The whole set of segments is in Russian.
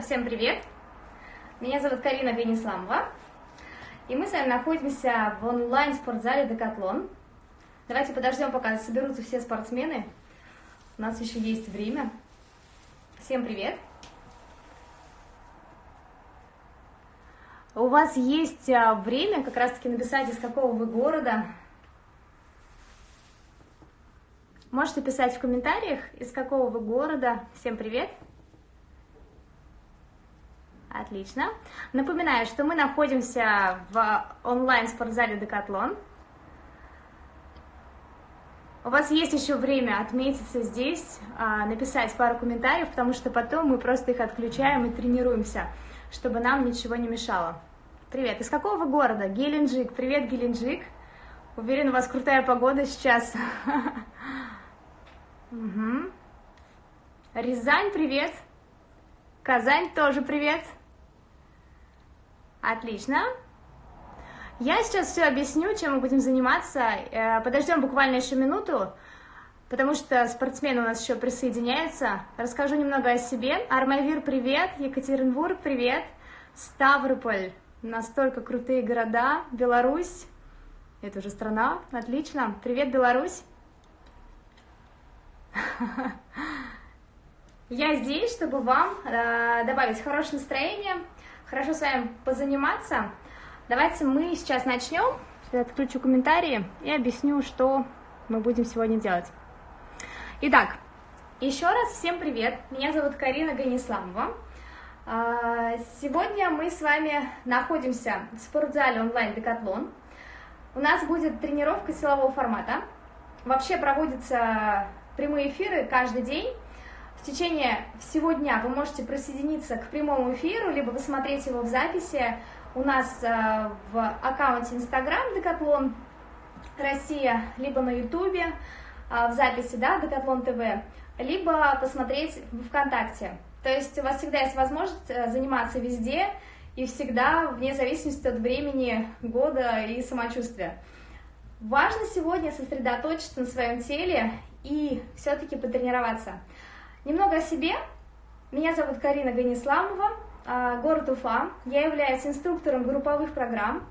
Всем привет! Меня зовут Карина Бенисламова, и мы с вами находимся в онлайн-спортзале «Декатлон». Давайте подождем, пока соберутся все спортсмены. У нас еще есть время. Всем привет! У вас есть а, время как раз-таки написать, из какого вы города. Можете писать в комментариях, из какого вы города. Всем привет! Отлично. Напоминаю, что мы находимся в онлайн-спортзале Декатлон. У вас есть еще время отметиться здесь, а, написать пару комментариев, потому что потом мы просто их отключаем и тренируемся, чтобы нам ничего не мешало. Привет, из какого города? Геленджик. Привет, Геленджик. Уверен, у вас крутая погода сейчас. Рязань, привет. Казань тоже привет. Отлично. Я сейчас все объясню, чем мы будем заниматься. Э, Подождем буквально еще минуту, потому что спортсмены у нас еще присоединяются. Расскажу немного о себе. Армавир, привет. Екатеринбург, привет. Ставрополь. Настолько крутые города. Беларусь. Это уже страна. Отлично. Привет, Беларусь. Я здесь, чтобы вам э, добавить хорошее настроение, хорошо с вами позаниматься. Давайте мы сейчас начнем. Сейчас отключу комментарии и объясню, что мы будем сегодня делать. Итак, еще раз всем привет. Меня зовут Карина Ганисламова. А, сегодня мы с вами находимся в спортзале онлайн Декатлон. У нас будет тренировка силового формата. Вообще проводятся прямые эфиры каждый день в течение всего дня вы можете присоединиться к прямому эфиру, либо посмотреть его в записи у нас э, в аккаунте Instagram Декатлон Россия, либо на Ютубе э, в записи, да, Декатлон ТВ, либо посмотреть в ВКонтакте. То есть у вас всегда есть возможность э, заниматься везде и всегда, вне зависимости от времени, года и самочувствия. Важно сегодня сосредоточиться на своем теле и все-таки потренироваться. Немного о себе. Меня зовут Карина Ганисламова, а, город Уфа. Я являюсь инструктором групповых программ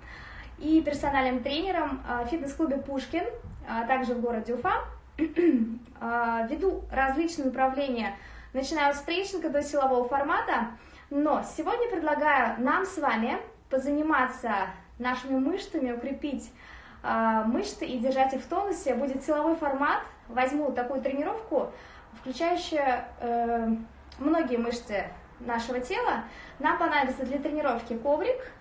и персональным тренером в фитнес-клубе «Пушкин», а, также в городе Уфа. А, веду различные направления, начиная от стрейчинга до силового формата, но сегодня предлагаю нам с вами позаниматься нашими мышцами, укрепить мышцы и держать их в тонусе. Будет силовой формат. Возьму такую тренировку, включающая э, многие мышцы нашего тела. Нам понадобится для тренировки коврик,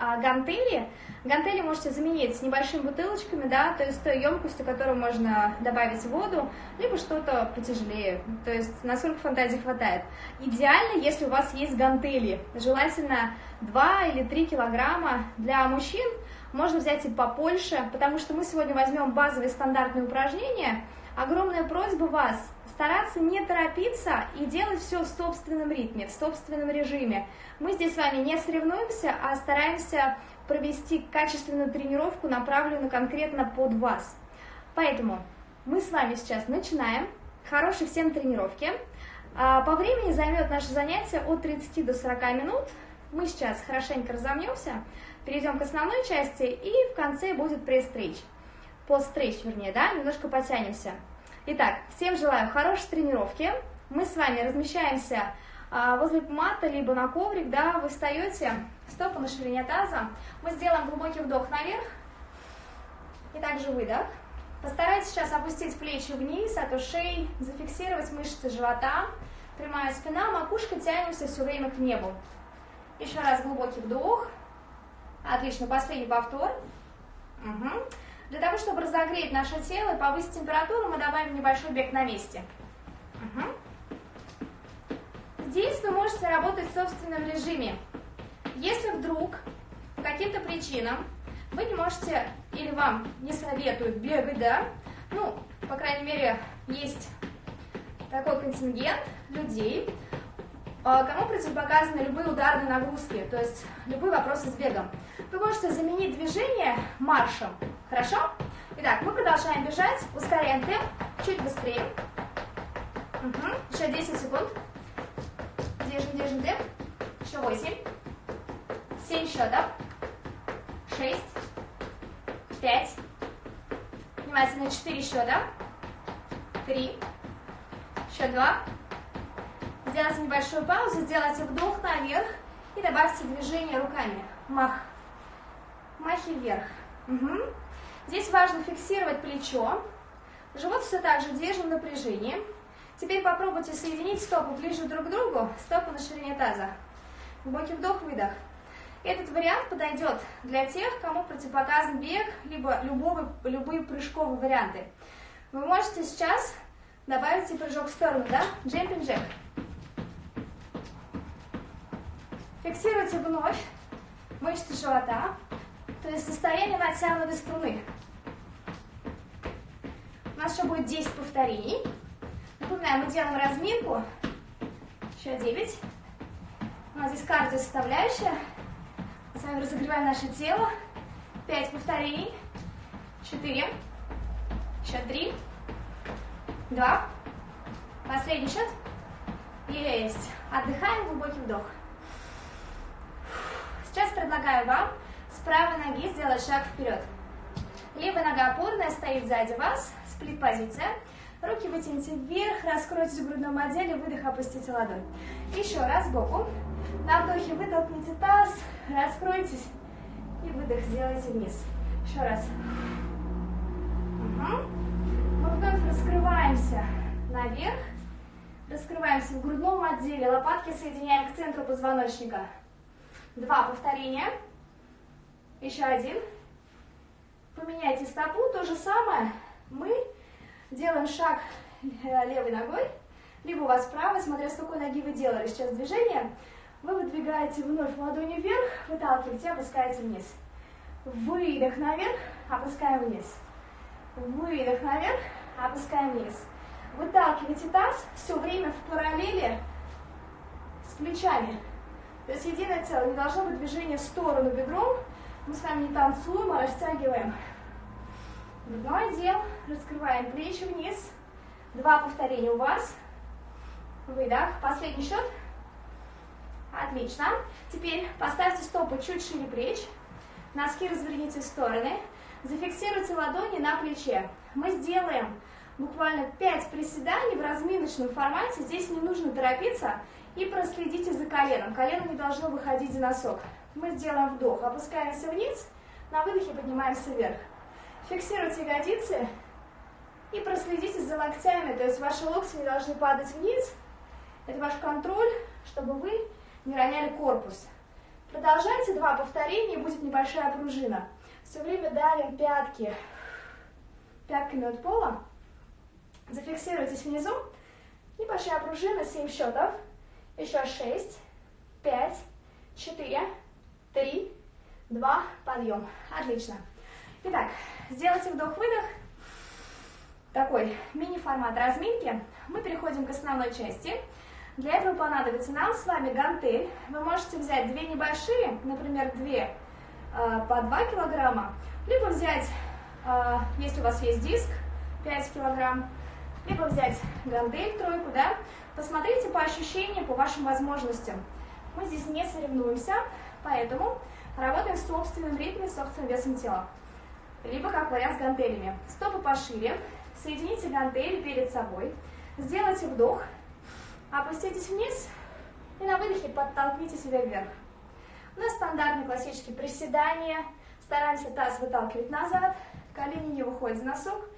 а гантели. Гантели можете заменить с небольшими бутылочками, да, то есть той емкостью, которую можно добавить воду, либо что-то потяжелее, то есть насколько фантазии хватает. Идеально, если у вас есть гантели, желательно 2 или 3 килограмма. Для мужчин можно взять и побольше, потому что мы сегодня возьмем базовые стандартные упражнения. Огромная просьба вас стараться не торопиться и делать все в собственном ритме, в собственном режиме. Мы здесь с вами не соревнуемся, а стараемся провести качественную тренировку, направленную конкретно под вас. Поэтому мы с вами сейчас начинаем. Хорошей всем тренировки. А, по времени займет наше занятие от 30 до 40 минут. Мы сейчас хорошенько разомнемся, перейдем к основной части и в конце будет пресс-стрейч. Пост-стрейч, вернее, да, немножко потянемся. Итак, всем желаю хорошей тренировки. Мы с вами размещаемся а, возле мата, либо на коврик, да, вы встаете, стопы на ширине таза. Мы сделаем глубокий вдох наверх и также выдох. Постарайтесь сейчас опустить плечи вниз, от ушей, зафиксировать мышцы живота, прямая спина, макушка, тянемся все время к небу. Еще раз глубокий вдох. Отлично, последний повтор. Угу. Для того, чтобы разогреть наше тело и повысить температуру, мы добавим небольшой бег на месте. Угу. Здесь вы можете работать в собственном режиме. Если вдруг по каким-то причинам вы не можете или вам не советуют бегать, да, ну, по крайней мере, есть такой контингент людей, а, кому противопоказаны любые ударные нагрузки, то есть любые вопросы с бегом. Вы можете заменить движение маршем, хорошо? Итак, мы продолжаем бежать, ускоряем темп, чуть быстрее. Угу. Еще 10 секунд. Держим, держим темп. восемь, семь счетов, шесть, пять, внимательно, четыре счета, три, еще два, сделайте небольшую паузу, сделайте вдох наверх и добавьте движение руками, мах, махи вверх. Угу. Здесь важно фиксировать плечо, живот все так же держим в Теперь попробуйте соединить стопы ближе друг к другу, стопы на ширине таза. Глубокий вдох, выдох. Этот вариант подойдет для тех, кому противопоказан бег, либо любого, любые прыжковые варианты. Вы можете сейчас добавить и прыжок в сторону, да? Джемпинг джек. Фиксируйте вновь мышцы живота, то есть состояние натянутой струны. У нас еще будет 10 повторений. Напоминаю, мы делаем разминку. Еще 9. У нас здесь кардио составляющая. Мы с вами разогреваем наше тело. 5 повторений. 4. Еще 3. 2. Последний счет. Есть. Отдыхаем, глубокий вдох. Сейчас предлагаю вам правой ноги сделать шаг вперед. Левая нога опорная стоит сзади вас, сплит-позиция. Руки вытяните вверх, раскройтесь в грудном отделе, выдох, опустите ладонь. Еще раз сбоку. На вдохе вытолкните таз, раскройтесь и выдох сделайте вниз. Еще раз. Угу. Мы вновь раскрываемся наверх. Раскрываемся в грудном отделе, лопатки соединяем к центру позвоночника. Два повторения. Еще один. Поменяйте стопу, то же самое. Мы Делаем шаг э, левой ногой, либо у вас правой, смотря с какой ноги вы делали сейчас движение. Вы выдвигаете вновь ладони вверх, выталкиваете, опускаете вниз. Выдох наверх, опускаем вниз. Выдох наверх, опускаем вниз. Выталкивайте таз все время в параллели с плечами. То есть единое целое, не должно быть движения в сторону бедром. Мы с вами не танцуем, а растягиваем Грудной отдел. Раскрываем плечи вниз. Два повторения у вас. Выдох. Последний счет. Отлично. Теперь поставьте стопы чуть шире плеч. Носки разверните в стороны. Зафиксируйте ладони на плече. Мы сделаем буквально 5 приседаний в разминочном формате. Здесь не нужно торопиться. И проследите за коленом. Колено не должно выходить за носок. Мы сделаем вдох. Опускаемся вниз. На выдохе поднимаемся вверх. Фиксируйте ягодицы и проследите за локтями, то есть ваши локти не должны падать вниз. Это ваш контроль, чтобы вы не роняли корпус. Продолжайте два повторения, будет небольшая пружина. Все время давим пятки пятками от пола. Зафиксируйтесь внизу. Небольшая пружина, 7 счетов. Еще 6, 5, 4, 3, 2, подъем. Отлично. Итак, сделайте вдох-выдох. Такой мини-формат разминки. Мы переходим к основной части. Для этого понадобится нам с вами гантель. Вы можете взять две небольшие, например, две э, по 2 килограмма, либо взять, э, если у вас есть диск, 5 килограмм, либо взять гантель, тройку, да. Посмотрите по ощущениям, по вашим возможностям. Мы здесь не соревнуемся, поэтому работаем в собственном ритме, собственным весом тела либо как вариант с гантелями. Стопы пошире, соедините гантели перед собой, сделайте вдох, опуститесь вниз и на выдохе подтолкните себя вверх. У нас стандартные классические приседания, стараемся таз выталкивать назад, колени не выходят за носок,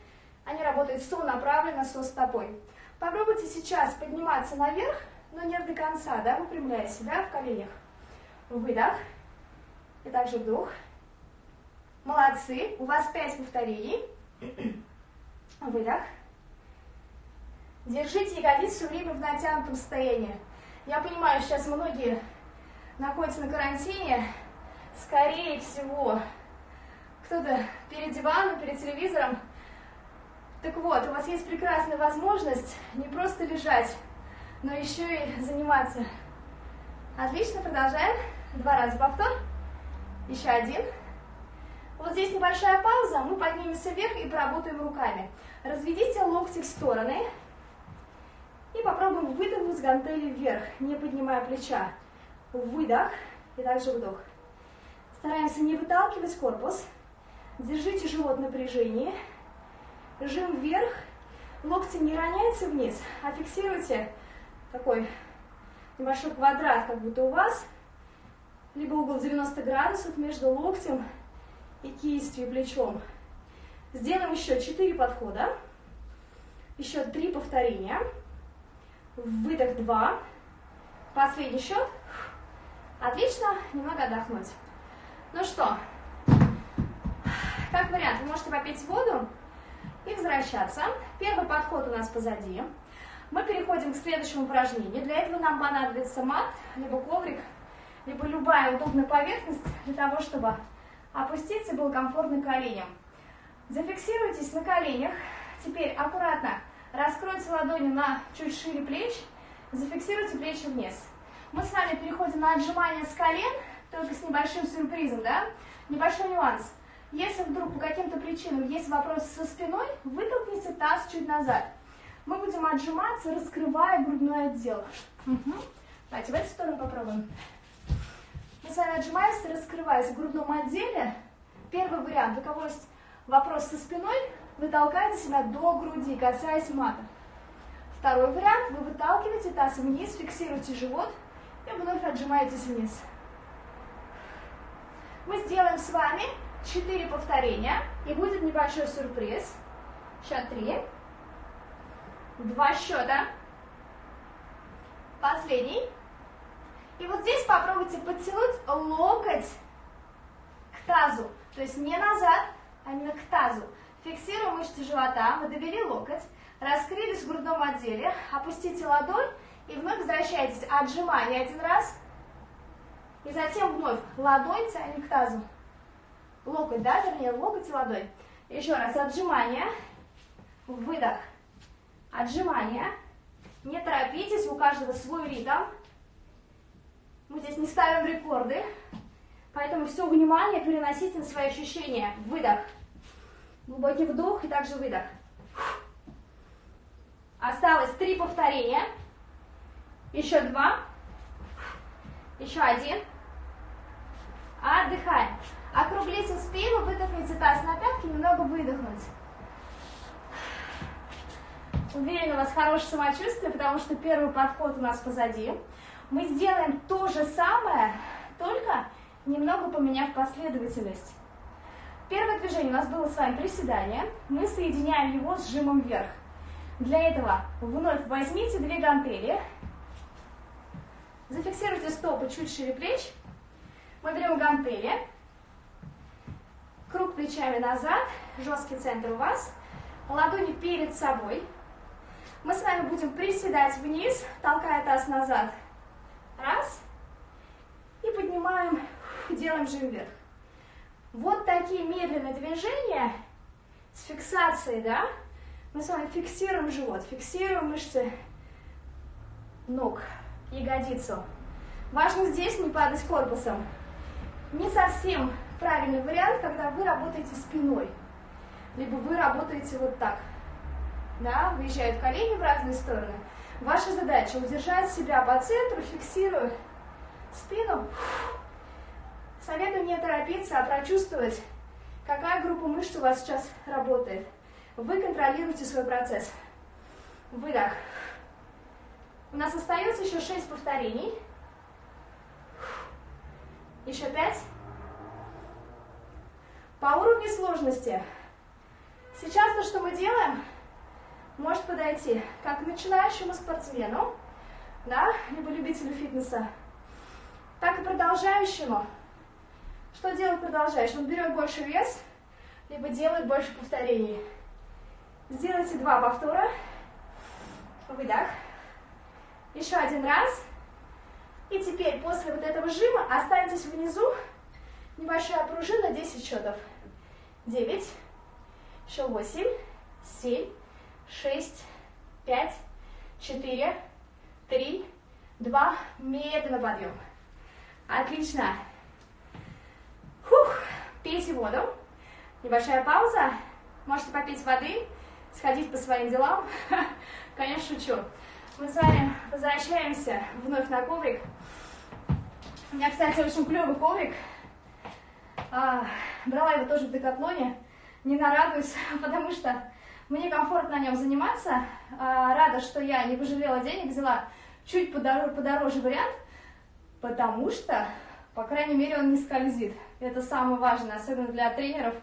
они работают сонаправленно со стопой. Попробуйте сейчас подниматься наверх, но не до конца, да, выпрямляя себя в коленях. Выдох. И также вдох. Молодцы. У вас 5 повторений. Выдох. Держите ягодицы все время в натянутом состоянии. Я понимаю, сейчас многие находятся на карантине. Скорее всего, кто-то перед диваном, перед телевизором. Так вот, у вас есть прекрасная возможность не просто лежать, но еще и заниматься. Отлично, продолжаем. Два раза повтор. Еще один. Вот здесь небольшая пауза, мы поднимемся вверх и поработаем руками. Разведите локти в стороны и попробуем выдохнуть гантели вверх, не поднимая плеча. выдох и также вдох. Стараемся не выталкивать корпус. Держите живот в напряжении. Жим вверх. Локти не роняйте вниз, а фиксируйте такой небольшой квадрат, как будто у вас. Либо угол 90 градусов между локтем и кистью, плечом. Сделаем еще 4 подхода. Еще 3 повторения. Выдох 2. Последний счет. Отлично, немного отдохнуть. Ну что, как вариант, вы можете попить воду и возвращаться. Первый подход у нас позади. Мы переходим к следующему упражнению. Для этого нам понадобится мат, либо коврик, либо любая удобная поверхность для того, чтобы опуститься и было комфортно коленям. Зафиксируйтесь на коленях. Теперь аккуратно раскройте ладони на чуть шире плеч, зафиксируйте плечи вниз. Мы с вами переходим на отжимание с колен, только с небольшим сюрпризом, да? Небольшой нюанс. Если вдруг по каким-то причинам есть вопрос со спиной, вытолкните таз чуть назад. Мы будем отжиматься, раскрывая грудной отдел. Угу. Давайте в эту сторону попробуем. Мы с вами отжимаемся, раскрываясь в грудном отделе. Первый вариант. У кого есть вопрос со спиной, вы толкаете себя до груди, касаясь мата. Второй вариант. Вы выталкиваете таз вниз, фиксируете живот и вновь отжимаетесь вниз. Мы сделаем с вами 4 повторения, и будет небольшой сюрприз. Счет 3. Два счета. Последний. И вот здесь попробуйте подтянуть локоть к тазу. То есть не назад, а именно к тазу. Фиксируем мышцы живота, мы довели локоть, раскрылись в грудном отделе, опустите ладонь и вновь возвращайтесь. Отжимание один раз. И затем вновь ладонь тянем к тазу. Локоть, да, вернее, локоть и ладонь. Еще раз, отжимание, выдох, отжимание. Не торопитесь, у каждого свой ритм. Мы здесь не ставим рекорды, поэтому все внимание переносите на свои ощущения. Выдох, глубокий вдох и также выдох. Осталось три повторения. Еще два. Еще один. Отдыхаем. Округлите спину, выдохните таз на пятки, немного выдохнуть. Уверена, у вас хорошее самочувствие, потому что первый подход у нас позади. Мы сделаем то же самое, только немного поменяв последовательность. Первое движение у нас было с вами приседание. Мы соединяем его с жимом вверх. Для этого вновь возьмите две гантели, зафиксируйте стопы чуть шире плеч. Мы берем гантели, Круг плечами назад, жесткий центр у вас. Ладони перед собой. Мы с вами будем приседать вниз, толкая таз назад. Раз. И поднимаем, делаем жим вверх. Вот такие медленные движения с фиксацией, да? Мы с вами фиксируем живот, фиксируем мышцы ног, ягодицу. Важно здесь не падать корпусом. Не совсем правильный вариант, когда вы работаете спиной, либо вы работаете вот так. Да, выезжают колени в разные стороны. Ваша задача удержать себя по центру, фиксируя спину. Советую не торопиться, а прочувствовать, какая группа мышц у вас сейчас работает. Вы контролируете свой процесс. Выдох. У нас остается еще 6 повторений. Еще 5. По уровню сложности. Сейчас то, что мы делаем, может подойти как начинающему спортсмену, да, либо любителю фитнеса, так и продолжающему. Что делает продолжающий? Он берет больше вес, либо делает больше повторений. Сделайте два повтора. Выдох. Еще один раз. И теперь после вот этого жима останьтесь внизу. Небольшая пружина, 10 счетов. 9, еще 8, 7, 6, 5, 4, 3, 2, медленно подъем. Отлично. Фух, пейте воду. Небольшая пауза. Можете попить воды, сходить по своим делам. Конечно, шучу. Мы с вами возвращаемся вновь на коврик. У меня, кстати, очень клевый коврик. А, брала его тоже в Декатлоне. Не нарадуюсь, потому что мне комфортно на нем заниматься. А, рада, что я не пожалела денег, взяла чуть подороже, подороже вариант, потому что, по крайней мере, он не скользит. Это самое важное, особенно для тренеров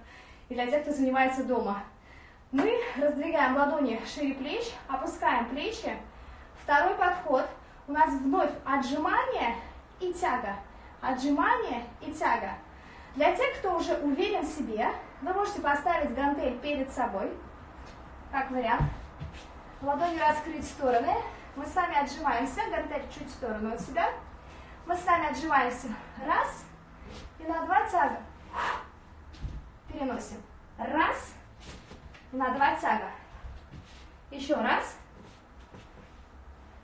и для тех, кто занимается дома. Мы раздвигаем ладони шире плеч, опускаем плечи. Второй подход. У нас вновь отжимание и тяга. Отжимание и тяга. Для тех, кто уже уверен в себе, вы можете поставить гантель перед собой, как вариант. Ладони раскрыть в стороны. Мы с вами отжимаемся, гантель чуть в сторону от себя. Мы с вами отжимаемся. Раз. И на два тяга. Переносим. Раз. На два тяга. Еще раз.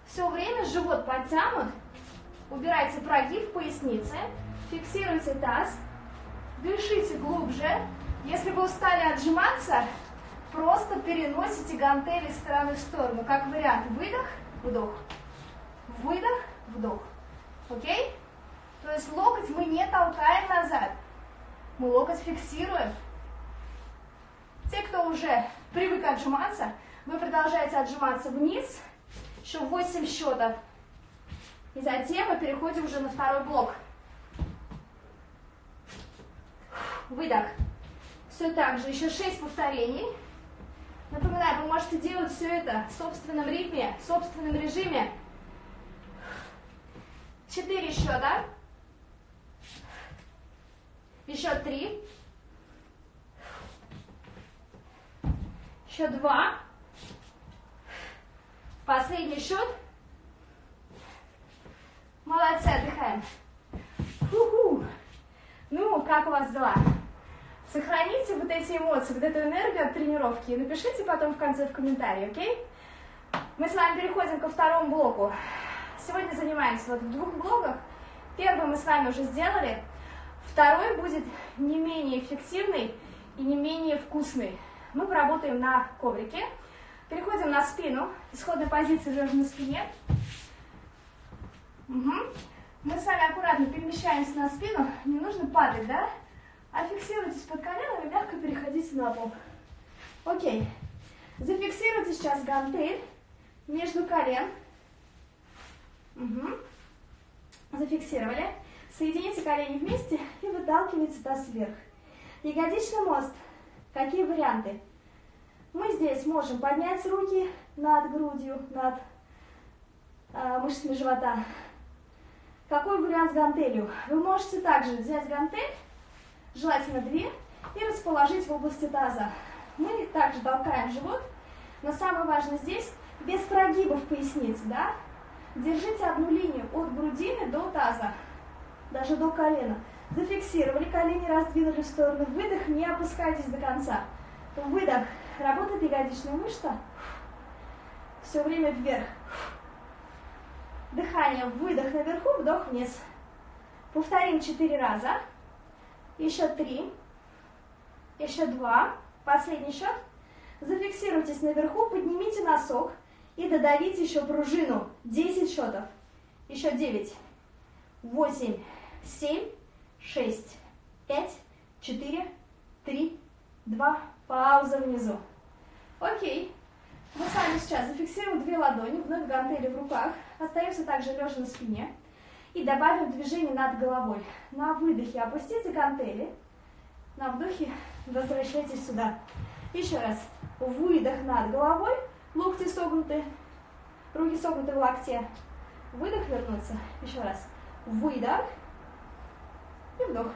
Все время живот подтянут. Убирайте прогиб поясницы. Фиксируйте таз. Дышите глубже. Если вы устали отжиматься, просто переносите гантели из стороны в сторону. Как вариант. Выдох, вдох. Выдох, вдох. Окей? То есть локоть мы не толкаем назад. Мы локоть фиксируем. Те, кто уже привык отжиматься, вы продолжаете отжиматься вниз. Еще 8 счетов. И затем мы переходим уже на второй блок. Выдох. Все так же, еще 6 повторений. Напоминаю, вы можете делать все это в собственном ритме, в собственном режиме. Четыре счета. Еще три. Еще два. Последний счет. Молодцы, отдыхаем. Ну, как у вас дела? Сохраните вот эти эмоции, вот эту энергию от тренировки и напишите потом в конце в комментарии, окей? Мы с вами переходим ко второму блоку. Сегодня занимаемся вот в двух блоках. Первый мы с вами уже сделали. Второй будет не менее эффективный и не менее вкусный. Мы поработаем на коврике. Переходим на спину. Исходная позиция лежа на спине. Угу. Мы с вами аккуратно перемещаемся на спину. Не нужно падать, да? А фиксируйтесь под коленом и мягко переходите на пол. Окей. Зафиксируйте сейчас гантель между колен. Угу. Зафиксировали. Соедините колени вместе и выталкивайте таз вверх. Ягодичный мост. Какие варианты? Мы здесь можем поднять руки над грудью, над э, мышцами живота. Какой вариант с гантелью? Вы можете также взять гантель, желательно две, и расположить в области таза. Мы также толкаем живот, но самое важное здесь, без прогибов поясницы, да? Держите одну линию от грудины до таза, даже до колена. Зафиксировали, колени раздвинули в сторону. Выдох, не опускайтесь до конца. Выдох, работает ягодичная мышца. Все время вверх. Дыхание, выдох наверху, вдох вниз. Повторим четыре раза. Еще три. Еще два. Последний счет. Зафиксируйтесь наверху, поднимите носок. И додавите еще пружину. 10 счетов. Еще 9, 8, 7, 6, 5, 4, 3, 2. Пауза внизу. Окей. Мы с вами сейчас зафиксируем две ладони, вновь гантели в руках. Остаемся также лежа на спине. И добавим движение над головой. На выдохе опустите гантели. На вдохе возвращайтесь сюда. Еще раз. Выдох над головой. Локти согнуты, руки согнуты в локте. Выдох, вернуться. Еще раз. Выдох и вдох.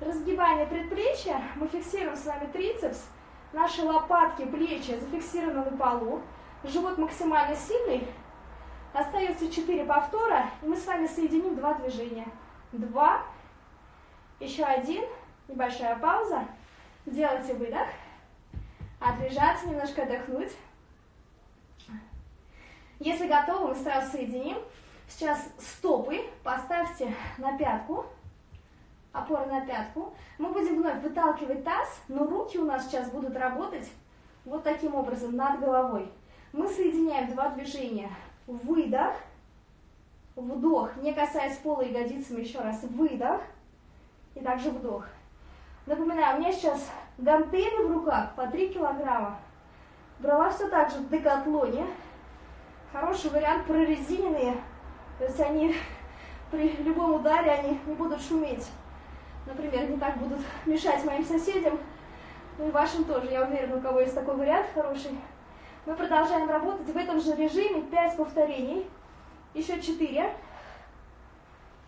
Разгибание предплечья. Мы фиксируем с вами трицепс. Наши лопатки, плечи зафиксированы на полу. Живот максимально сильный. Остается 4 повтора. И мы с вами соединим два движения. Два. Еще один. Небольшая пауза. Делайте выдох. Отлежаться, немножко отдохнуть. Если готовы, мы сразу соединим. Сейчас стопы поставьте на пятку, опора на пятку. Мы будем вновь выталкивать таз, но руки у нас сейчас будут работать вот таким образом над головой. Мы соединяем два движения. Выдох Вдох, не касаясь пола ягодицами, еще раз. Выдох. И также вдох. Напоминаю, у меня сейчас гантели в руках по 3 килограмма. Брала все так же в декатлоне. Хороший вариант прорезиненные. То есть они при любом ударе они не будут шуметь. Например, не так будут мешать моим соседям. Ну и вашим тоже, я уверена, у кого есть такой вариант хороший. Мы продолжаем работать в этом же режиме. 5 повторений. Еще 4.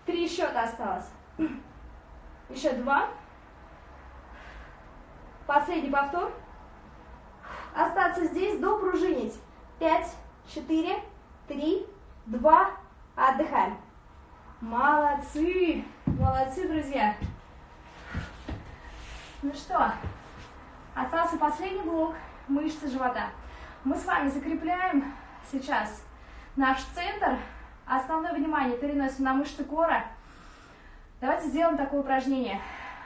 Три счета осталось. Еще два. Последний повтор. Остаться здесь, допружинить. Пять, четыре, три, два. Отдыхаем. Молодцы! Молодцы, друзья! Ну что, остался последний блок мышцы живота. Мы с вами закрепляем сейчас наш центр. Основное внимание переносим на мышцы кора. Давайте сделаем такое упражнение.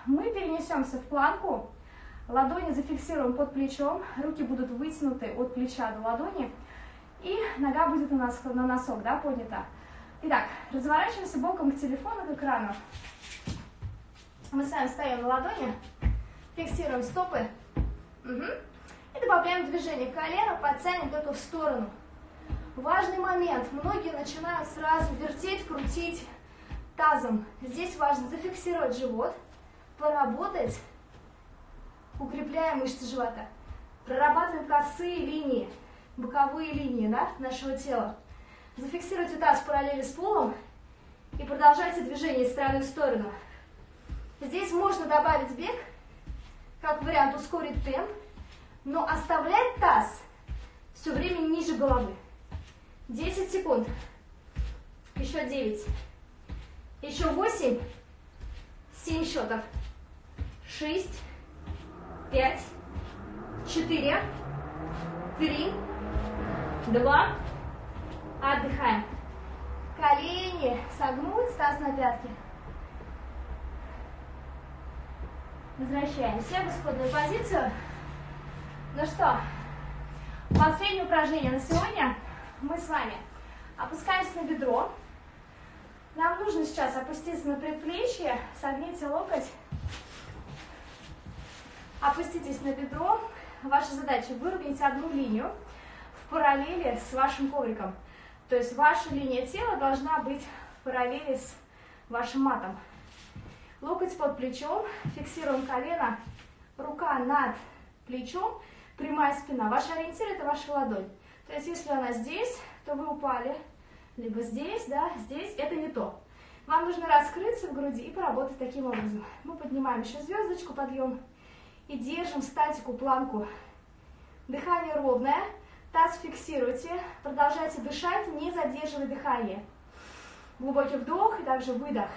Мы перенесемся в планку, ладони зафиксируем под плечом, руки будут вытянуты от плеча до ладони, и нога будет у нас на носок, да, поднята. Итак, разворачиваемся боком к телефону, к экрану. Мы с вами стоим на ладони, фиксируем стопы. Угу. Добавляем движение колена, подтянем только в сторону. Важный момент. Многие начинают сразу вертеть, крутить тазом. Здесь важно зафиксировать живот, поработать, укрепляя мышцы живота. Прорабатываем косые линии, боковые линии да, нашего тела. Зафиксируйте таз параллели с полом и продолжайте движение из стороны в сторону. Здесь можно добавить бег, как вариант ускорить темп, но оставлять таз все время ниже головы. 10 секунд. Еще 9. Еще 8. 7 счетов. 6. 5. 4. 3. 2. Отдыхаем. Колени согнуть, таз на пятки. Возвращаемся в исходную позицию. Ну что, последнее упражнение на сегодня. Мы с вами опускаемся на бедро. Нам нужно сейчас опуститься на предплечье, согните локоть, опуститесь на бедро. Ваша задача выровнять одну линию в параллели с вашим ковриком. То есть ваша линия тела должна быть в параллели с вашим матом. Локоть под плечом, фиксируем колено, рука над плечом, прямая спина. Ваш ориентир это ваша ладонь. То есть если она здесь, то вы упали, либо здесь, да, здесь, это не то. Вам нужно раскрыться в груди и поработать таким образом. Мы поднимаем еще звездочку, подъем, и держим статику, планку. Дыхание ровное, Таз фиксируйте, продолжайте дышать, не задерживая дыхание. Глубокий вдох и также выдох.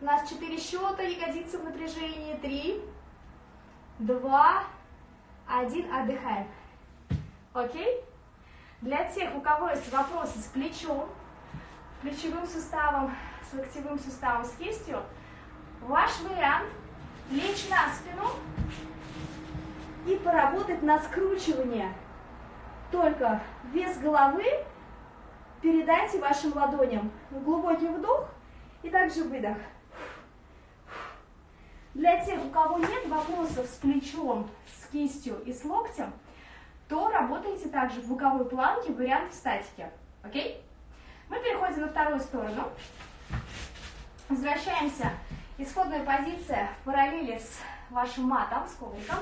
У нас 4 счета, ягодицы в напряжении. 3, 2, 1. Отдыхаем. Окей? Для тех, у кого есть вопросы с плечом, плечевым суставом, с локтевым суставом, с кистью, ваш вариант лечь на спину и поработать на скручивание только вес головы передайте вашим ладоням. Глубокий вдох и также выдох. Для тех, у кого нет вопросов с плечом, с кистью и с локтем, то работайте также в боковой планке, вариант в статике. Окей? Мы переходим на вторую сторону. Возвращаемся. Исходная позиция в параллели с вашим матом, с ковриком.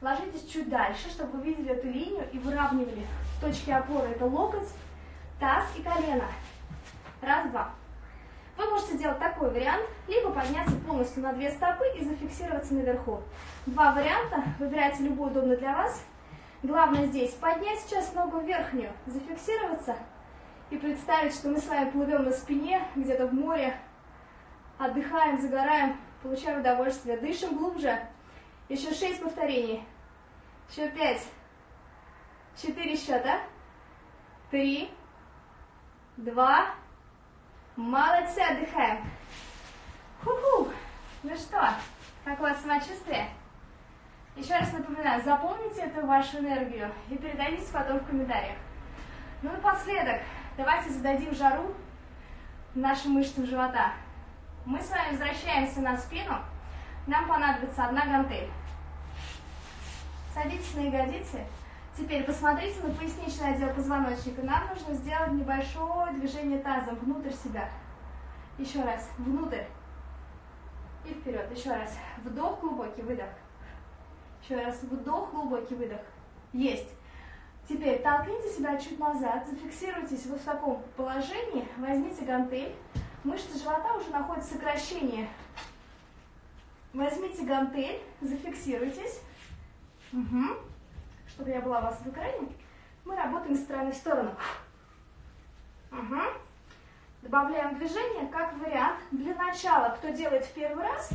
Ложитесь чуть дальше, чтобы вы видели эту линию и выравнивали точки опоры. Это локоть, таз и колено. Раз, два. Вы можете сделать такой вариант, либо подняться полностью на две стопы и зафиксироваться наверху. Два варианта, выбирайте любой удобный для вас. Главное здесь поднять сейчас ногу верхнюю, зафиксироваться и представить, что мы с вами плывем на спине, где-то в море, отдыхаем, загораем, получаем удовольствие, дышим глубже. Еще шесть повторений. Еще пять. Четыре счета. Три. Два. Молодцы, отдыхаем. Ху-ху. Ну что, как у вас самочувствие? Еще раз напоминаю, запомните эту вашу энергию и передайте потом в комментариях. Ну и напоследок, давайте зададим жару нашим мышцам живота. Мы с вами возвращаемся на спину. Нам понадобится одна гантель. Садитесь на ягодицы. Теперь посмотрите на поясничный отдел позвоночника. Нам нужно сделать небольшое движение тазом внутрь себя. Еще раз. Внутрь. И вперед. Еще раз. Вдох, глубокий выдох. Еще раз. Вдох, глубокий выдох. Есть. Теперь толкните себя чуть назад, зафиксируйтесь вот в таком положении, возьмите гантель, мышцы живота уже находят сокращение. Возьмите гантель, зафиксируйтесь, угу. Чтобы я была у вас в экране. Мы работаем с стороны в сторону. Угу. Добавляем движение как вариант. Для начала, кто делает в первый раз,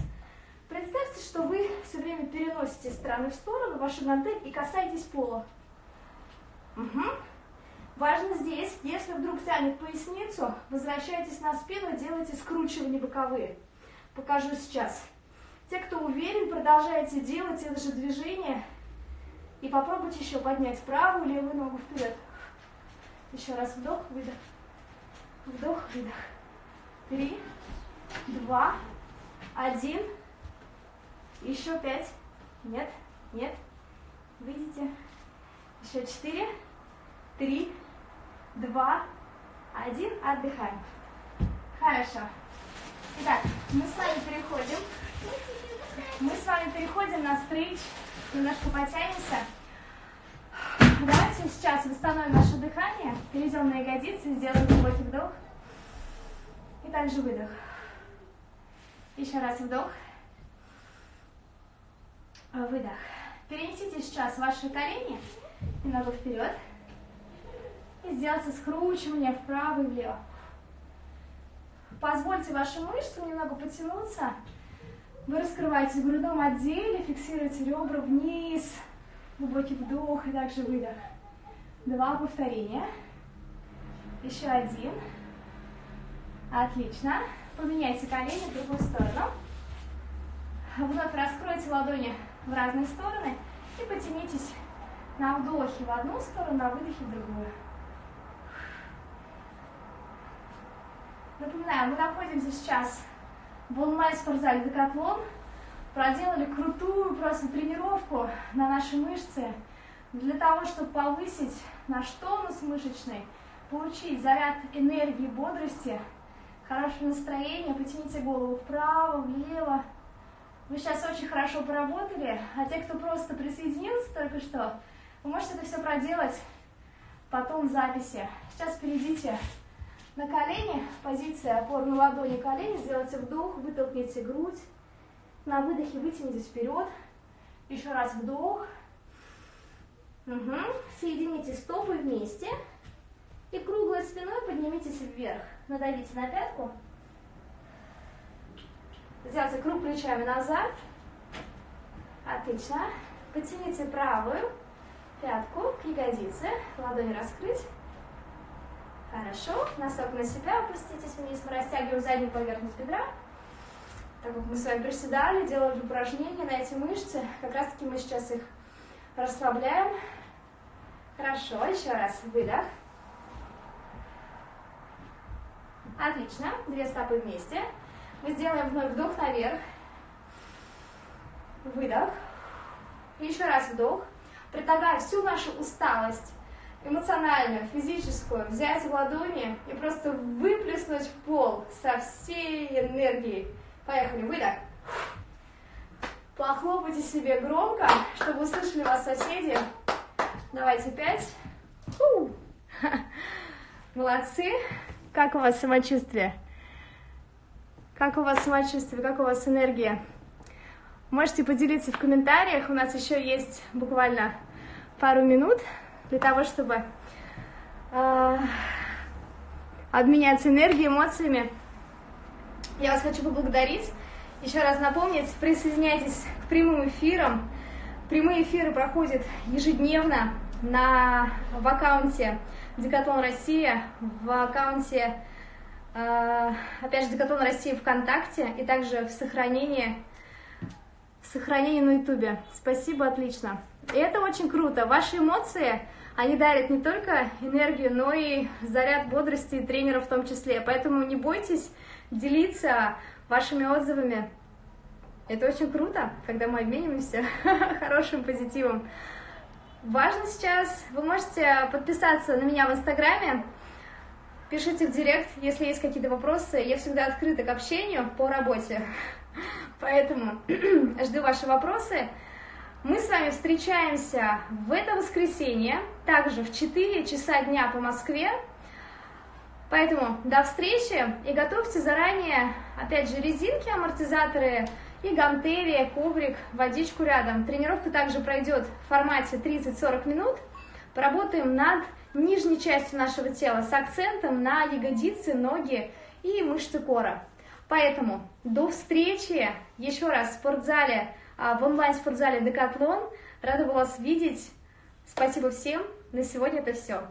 представьте, что вы все время переносите стороны в сторону вашу гантель и касаетесь пола. Угу. Важно здесь, если вдруг тянет поясницу, возвращайтесь на спину, делайте скручивания боковые. Покажу сейчас. Те, кто уверен, продолжайте делать это же движение. И попробуйте еще поднять правую левую ногу вперед. Еще раз вдох, выдох. Вдох, выдох. Три, два, один. Еще пять. Нет, нет. Видите? Еще четыре, три, два, один. Отдыхаем. Хорошо. Итак, мы с вами переходим. Мы с вами переходим на стрейч. Немножко потянемся. Давайте сейчас восстановим наше дыхание. Перейдем на ягодицы, сделаем глубокий вдох. И также выдох. Еще раз вдох. Выдох. Перенесите сейчас ваши колени немного вперед. И сделайте скручивание вправо и влево. Позвольте вашим мышцам немного потянуться. Вы раскрываете в грудном отделе, фиксируете ребра вниз. Глубокий вдох и также выдох. Два повторения. Еще один. Отлично. Поменяйте колени в другую сторону. Вновь раскройте ладони в разные стороны и потянитесь на вдохе в одну сторону, на выдохе в другую. Напоминаю, мы находимся сейчас в онлайн-спортзале Декатлон. Проделали крутую просто тренировку на наши мышцы для того, чтобы повысить наш тонус мышечный, получить заряд энергии, бодрости, хорошее настроение. Потяните голову вправо, влево. Вы сейчас очень хорошо поработали, а те, кто просто присоединился только что, вы можете это все проделать потом в записи. Сейчас перейдите на колени, позиция опорной ладони колени, сделайте вдох, вытолкните грудь, на выдохе вытянитесь вперед, еще раз вдох, угу. соедините стопы вместе. И круглой спиной поднимитесь вверх, надавите на пятку, сделайте круг плечами назад, отлично, потяните правую, пятку к ягодице, ладони раскрыть. Хорошо, носок на себя, опуститесь вниз, мы растягиваем заднюю поверхность бедра. Так как мы с вами приседали, делали упражнения на эти мышцы, как раз таки мы сейчас их расслабляем. Хорошо, еще раз, выдох. Отлично, две стопы вместе. Мы сделаем вновь вдох наверх. Выдох. Еще раз вдох предлагаю всю нашу усталость, эмоциональную, физическую, взять в ладони и просто выплеснуть в пол со всей энергией. Поехали, выдох. Похлопайте себе громко, чтобы услышали вас соседи. Давайте пять. Фу. Молодцы. Как у вас самочувствие? Как у вас самочувствие? Как у вас энергия? Можете поделиться в комментариях. У нас еще есть буквально пару минут для того, чтобы э, обменяться энергией, эмоциями. Я вас хочу поблагодарить. Еще раз напомнить, присоединяйтесь к прямым эфирам. Прямые эфиры проходят ежедневно на, в аккаунте Декатлон Россия, в аккаунте, э, опять же, Декатлон Россия ВКонтакте и также в сохранении Сохранение на ютубе. Спасибо, отлично. И это очень круто. Ваши эмоции, они дарят не только энергию, но и заряд бодрости тренеров в том числе. Поэтому не бойтесь делиться вашими отзывами. Это очень круто, когда мы обмениваемся хорошим позитивом. Важно сейчас, вы можете подписаться на меня в Инстаграме, пишите в Директ, если есть какие-то вопросы. Я всегда открыта к общению по работе, поэтому жду ваши вопросы. Мы с вами встречаемся в это воскресенье, также в 4 часа дня по Москве. Поэтому до встречи и готовьте заранее, опять же, резинки, амортизаторы, и гантели, коврик, водичку рядом. Тренировка также пройдет в формате 30-40 минут. Поработаем над нижней частью нашего тела с акцентом на ягодицы, ноги и мышцы кора. Поэтому до встречи еще раз в спортзале, в онлайн-спортзале Декатлон. Рада была вас видеть. Спасибо всем. На сегодня это все.